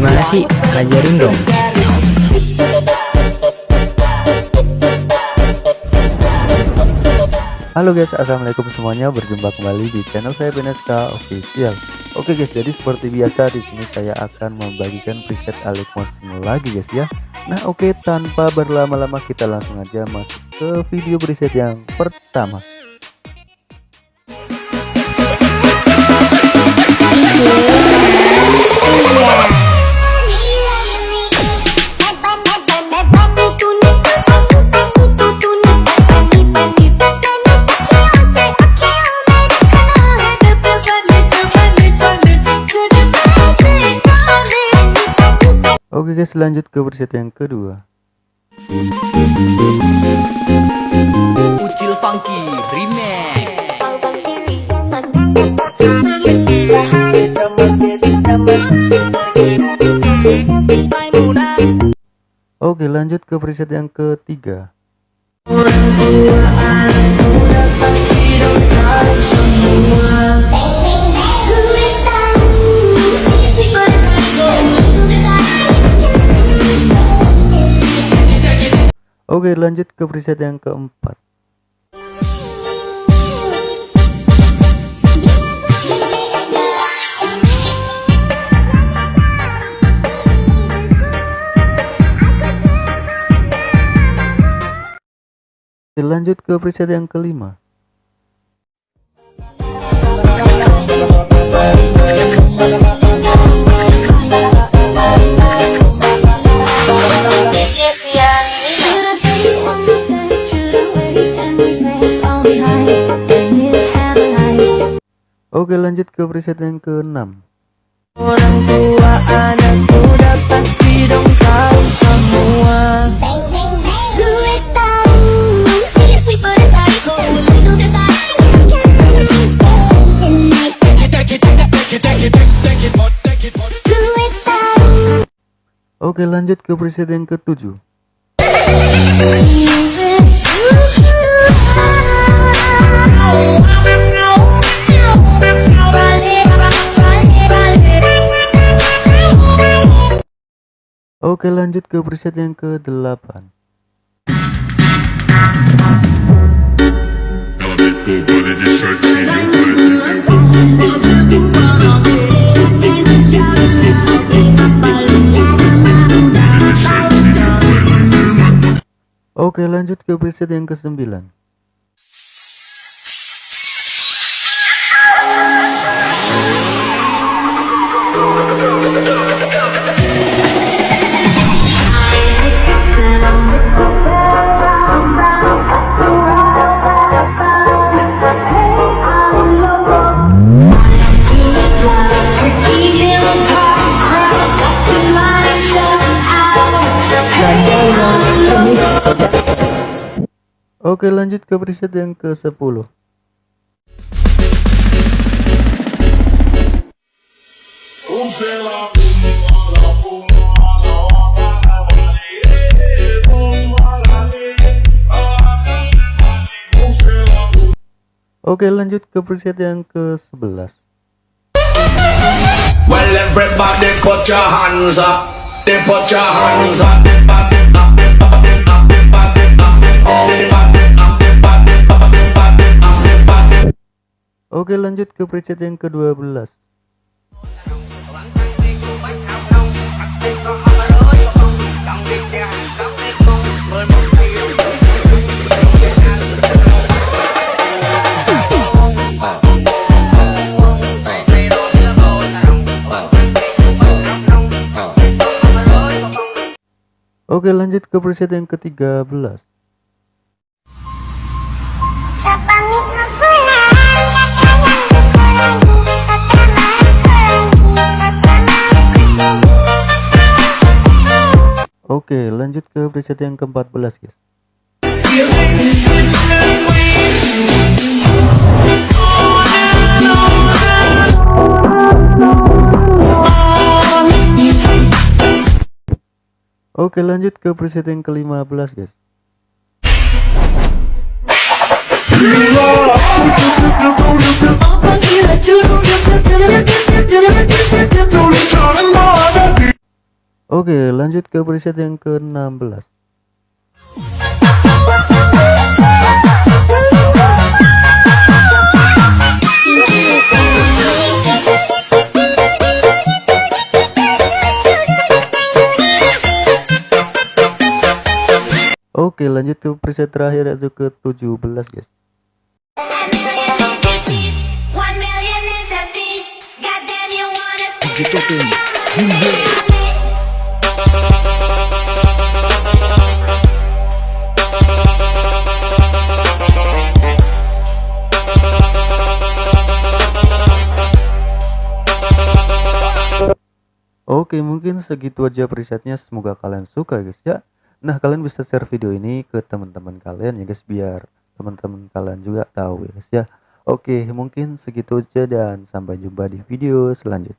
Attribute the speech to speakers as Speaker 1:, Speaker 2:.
Speaker 1: Gimana sih? Ajarin dong.
Speaker 2: Halo guys, assalamualaikum semuanya. Berjumpa kembali di channel saya Beneska Official. Oke guys, jadi seperti biasa di sini saya akan membagikan preset Alekmos lagi guys ya. Nah oke, tanpa berlama-lama kita langsung aja masuk ke video preset yang pertama. Oke guys, lanjut ke preset yang kedua.
Speaker 3: Ucil Funky Remix
Speaker 2: Oke, lanjut ke preset yang ketiga. Oke, lanjut ke preset yang keempat. Lanjut ke preset yang kelima. Oke, lanjut ke preset yang keenam.
Speaker 4: Orang tua anakku dapat dong tahu semua
Speaker 2: Oke, lanjut ke preset yang ketujuh. Oke, lanjut ke preset yang ke-8. Oke, lanjut ke preset yang ke-9. Oke, lanjut ke preset yang ke-10. Oke, lanjut ke preset yang ke-11.
Speaker 5: Well, everybody put your hands up. They put your hands up,
Speaker 2: Oke, lanjut ke preset yang ke-12. Oke, lanjut ke preset yang ke-13. Oke, lanjut ke preset yang ke-14, guys. Oke, lanjut ke preset yang ke-15, guys. Oke lanjut ke preset yang ke-16 Oke lanjut ke preset terakhir yaitu ke 17 guys Oke mungkin segitu aja presetnya. Semoga kalian suka guys ya. Nah kalian bisa share video ini ke teman-teman kalian ya guys biar teman-teman kalian juga tahu ya guys ya. Oke mungkin segitu aja dan sampai jumpa di video selanjutnya